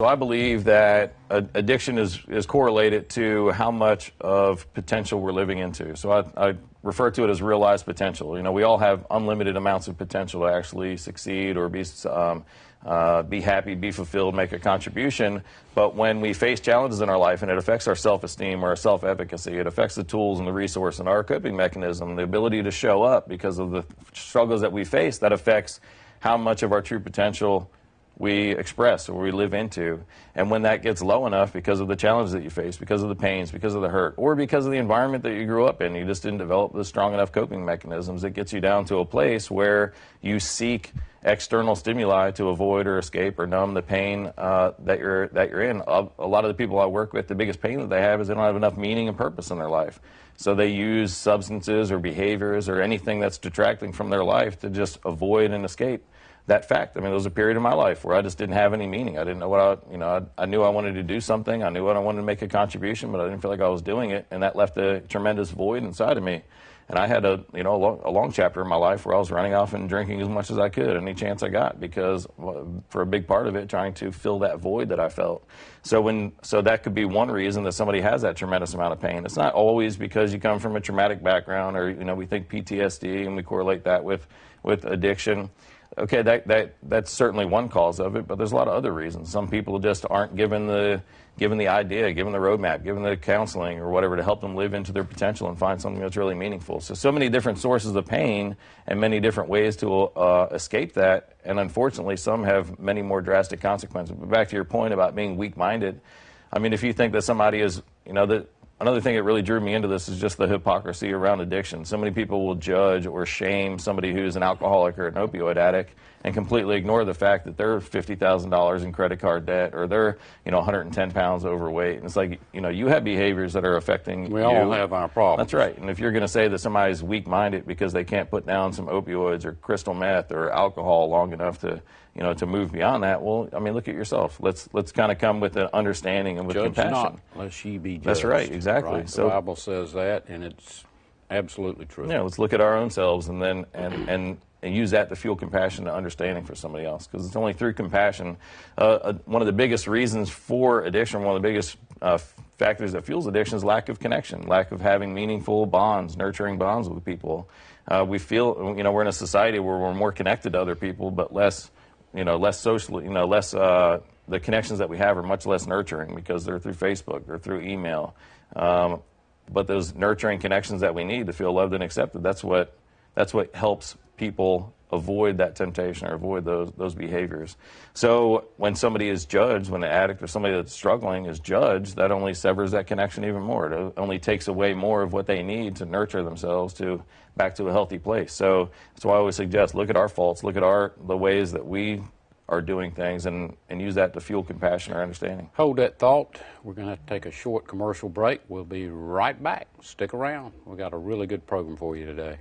So I believe that addiction is, is correlated to how much of potential we're living into. So I, I, refer to it as realized potential. You know, we all have unlimited amounts of potential to actually succeed or be, um, uh, be happy, be fulfilled, make a contribution. But when we face challenges in our life and it affects our self-esteem or our self-efficacy, it affects the tools and the resource and our coping mechanism, the ability to show up because of the struggles that we face, that affects how much of our true potential we express or we live into. And when that gets low enough because of the challenges that you face, because of the pains, because of the hurt, or because of the environment that you grew up in, you just didn't develop the strong enough coping mechanisms, it gets you down to a place where you seek external stimuli to avoid or escape or numb the pain uh, that you're that you're in. A, a lot of the people I work with, the biggest pain that they have is they don't have enough meaning and purpose in their life. So they use substances or behaviors or anything that's detracting from their life to just avoid and escape that fact. I mean, there was a period in my life where I just didn't have any meaning. I didn't know what I, you know, I, I, knew I wanted to do something. I knew what I wanted to make a contribution, but I didn't feel like I was doing it, and that left a tremendous void inside of me. And I had a, you know, a long, a long chapter in my life where I was running off and drinking as much as I could, any chance I got, because for a big part of it, trying to fill that void that I felt. So when, so that could be one reason that somebody has that tremendous amount of pain. It's not always because you come from a traumatic background, or you know, we think PTSD and we correlate that with with addiction. Okay, that, that, that's certainly one cause of it, but there's a lot of other reasons. Some people just aren't given the, given the idea, given the roadmap, given the counseling or whatever to help them live into their potential and find something that's really meaningful. So, so many different sources of pain and many different ways to uh, escape that. And unfortunately, some have many more drastic consequences. But back to your point about being weak minded, I mean, if you think that somebody is, you know, that Another thing that really drew me into this is just the hypocrisy around addiction. So many people will judge or shame somebody who's an alcoholic or an opioid addict and completely ignore the fact that they're $50,000 in credit card debt or they're, you know, 110 pounds overweight. And it's like, you know, you have behaviors that are affecting we you. all have our problems. That's right. And if you're going to say that somebody's weak-minded because they can't put down some opioids or crystal meth or alcohol long enough to, you know, to move beyond that, well, I mean, look at yourself. Let's let's kind of come with an understanding and with Judge compassion. Not, lest ye be judged. That's right, exactly. Right? So the Bible says that, and it's absolutely true. Yeah, let's look at our own selves and then and and and use that to fuel compassion and understanding for somebody else. Because it's only through compassion. Uh, uh, one of the biggest reasons for addiction, one of the biggest uh, factors that fuels addiction is lack of connection, lack of having meaningful bonds, nurturing bonds with people. Uh, we feel, you know, we're in a society where we're more connected to other people, but less, you know, less socially, you know, less, uh, the connections that we have are much less nurturing because they're through Facebook or through email. Um, but those nurturing connections that we need to feel loved and accepted, that's what, that's what helps people avoid that temptation or avoid those those behaviors. So when somebody is judged, when an addict or somebody that's struggling is judged, that only severs that connection even more. It only takes away more of what they need to nurture themselves to back to a healthy place. So that's why I always suggest look at our faults, look at our the ways that we are doing things and, and use that to fuel compassion or understanding. Hold that thought. We're going to take a short commercial break. We'll be right back. Stick around. We've got a really good program for you today.